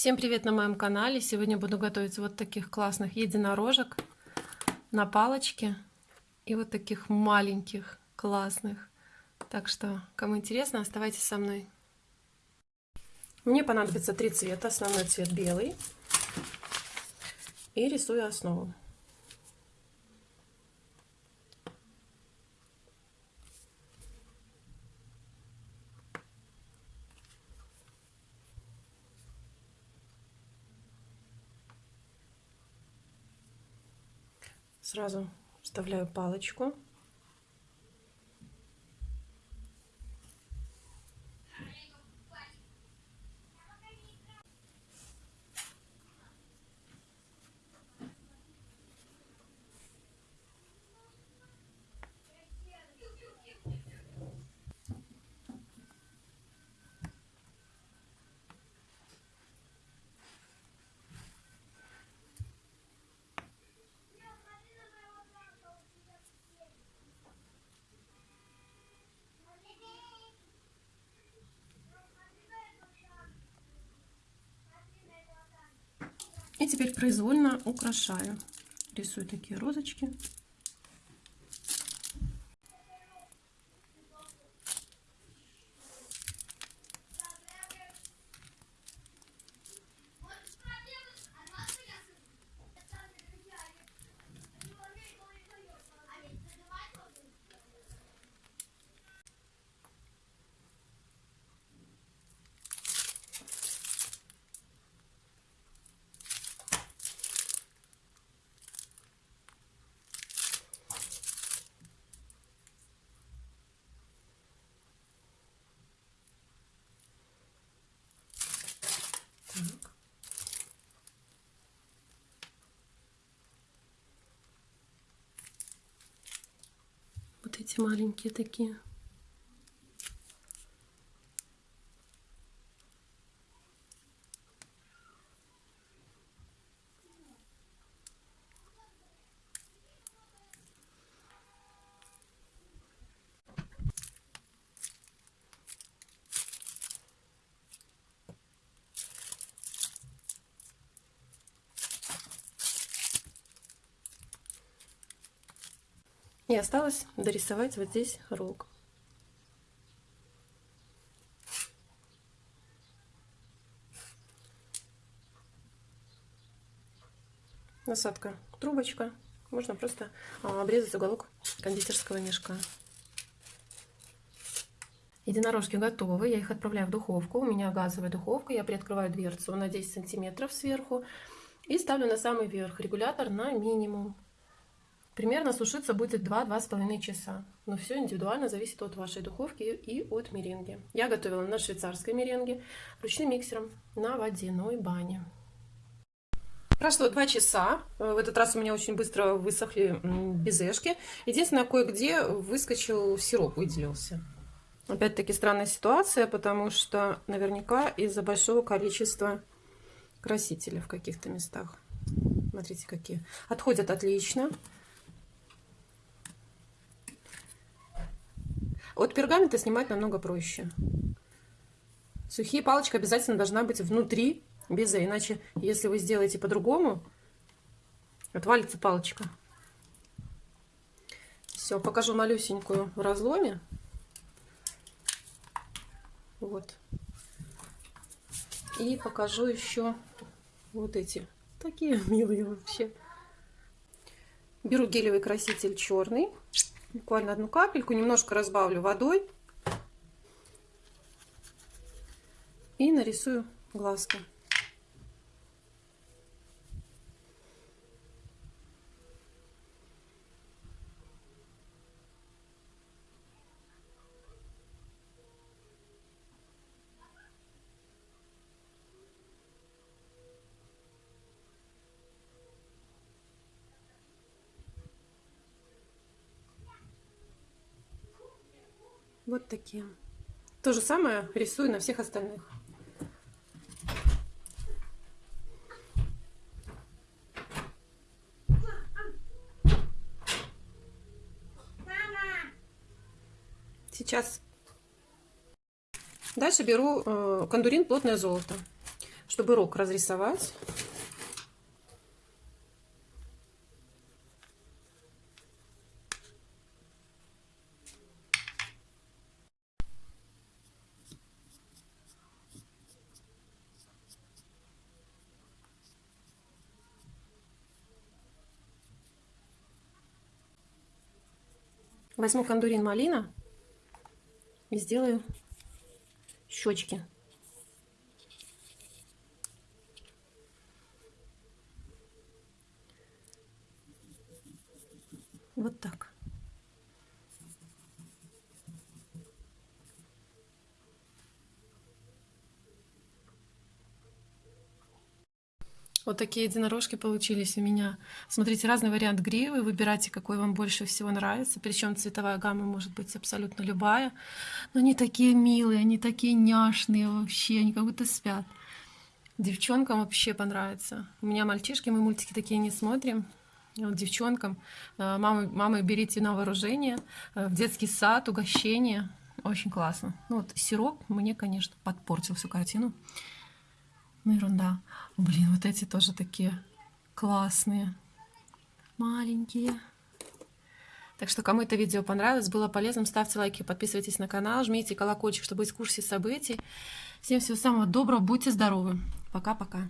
Всем привет на моем канале! Сегодня буду готовить вот таких классных единорожек на палочке и вот таких маленьких классных. Так что, кому интересно, оставайтесь со мной. Мне понадобится три цвета. Основной цвет белый. И рисую основу. Сразу вставляю палочку. И теперь произвольно украшаю. Рисую такие розочки. Эти маленькие такие. И осталось дорисовать вот здесь рог. Насадка трубочка. Можно просто а, обрезать уголок кондитерского мешка. Единорожки готовы. Я их отправляю в духовку. У меня газовая духовка. Я приоткрываю дверцу на 10 сантиметров сверху. И ставлю на самый верх регулятор на минимум. Примерно сушиться будет 2-2,5 часа. Но все индивидуально зависит от вашей духовки и от меренги. Я готовила на швейцарской меренге ручным миксером на водяной бане. Прошло 2 часа. В этот раз у меня очень быстро высохли безешки. Единственное, кое-где выскочил сироп, выделился. Опять-таки странная ситуация, потому что наверняка из-за большого количества красителя в каких-то местах. Смотрите, какие. Отходят отлично. От пергамента снимать намного проще. Сухие палочка обязательно должна быть внутри безе, иначе если вы сделаете по-другому, отвалится палочка. Все, покажу малюсенькую в разломе. Вот. И покажу еще вот эти. Такие милые вообще. Беру гелевый краситель черный буквально одну капельку, немножко разбавлю водой и нарисую глазки. Вот такие. То же самое рисую на всех остальных. Сейчас. Дальше беру э, кондурин плотное золото. чтобы рог разрисовать. Возьму кондурин малина и сделаю щечки. Вот так. Вот такие единорожки получились у меня. Смотрите, разный вариант гривы. Выбирайте, какой вам больше всего нравится. Причем цветовая гамма может быть абсолютно любая. Но они такие милые, они такие няшные вообще. Они как будто спят. Девчонкам вообще понравится. У меня мальчишки, мы мультики такие не смотрим. Вот девчонкам, э, мамы, мамы, берите на вооружение, э, в детский сад, угощение. Очень классно. Ну вот сироп мне, конечно, подпортил всю картину. Ну, ерунда. Блин, вот эти тоже такие классные. Маленькие. Так что, кому это видео понравилось, было полезным, ставьте лайки, подписывайтесь на канал, жмите колокольчик, чтобы быть в курсе событий. Всем всего самого доброго, будьте здоровы. Пока-пока.